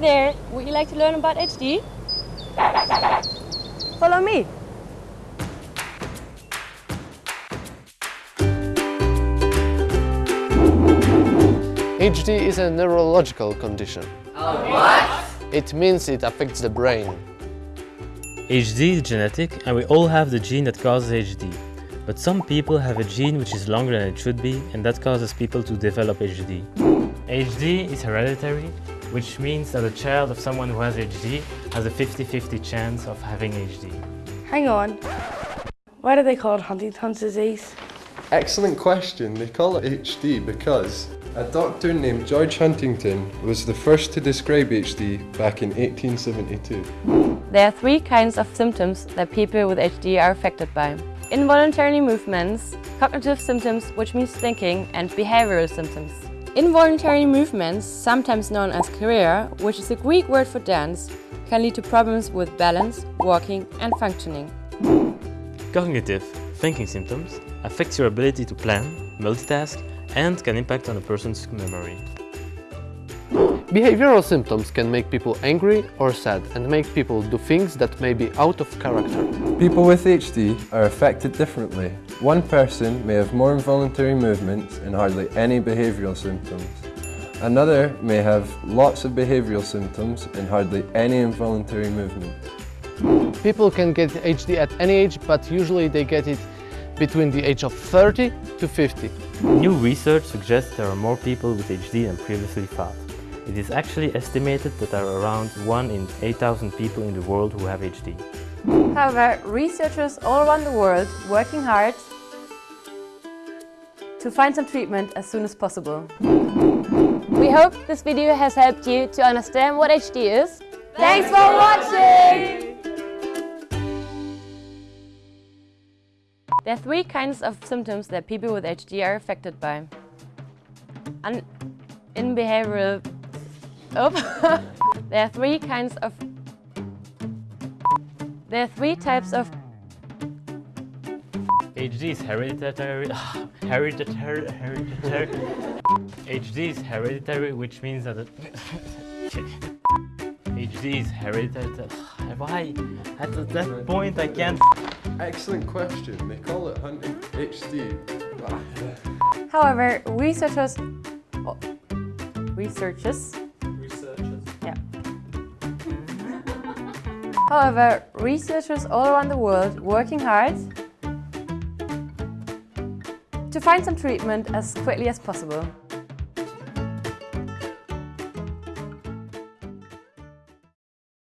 there, would you like to learn about HD? Follow me. HD is a neurological condition. what? It means it affects the brain. HD is genetic and we all have the gene that causes HD. But some people have a gene which is longer than it should be and that causes people to develop HD. HD is hereditary, which means that a child of someone who has HD has a 50-50 chance of having HD. Hang on. Why do they call it Huntington's disease? Excellent question. They call it HD because a doctor named George Huntington was the first to describe HD back in 1872. There are three kinds of symptoms that people with HD are affected by. Involuntary movements, cognitive symptoms, which means thinking, and behavioral symptoms. Involuntary movements, sometimes known as chorea, which is a Greek word for dance, can lead to problems with balance, walking and functioning. Cognitive, thinking symptoms, affects your ability to plan, multitask and can impact on a person's memory. Behavioral symptoms can make people angry or sad and make people do things that may be out of character. People with HD are affected differently. One person may have more involuntary movements and hardly any behavioural symptoms. Another may have lots of behavioural symptoms and hardly any involuntary movement. People can get HD at any age, but usually they get it between the age of 30 to 50. New research suggests there are more people with HD than previously thought. It is actually estimated that there are around 1 in 8,000 people in the world who have HD. However, researchers all around the world working hard to find some treatment as soon as possible. We hope this video has helped you to understand what HD is. Thanks for watching! There are three kinds of symptoms that people with HD are affected by. Un in behavioral... Oh. there are three kinds of... There are three types of... HD is hereditary... hereditary... hereditary... HD is hereditary, which means that... HD is hereditary... Why? At that point I can't... Excellent question. They call it hunting HD. However, researchers... Researchers... Researchers. However, researchers all around the world working hard to find some treatment as quickly as possible.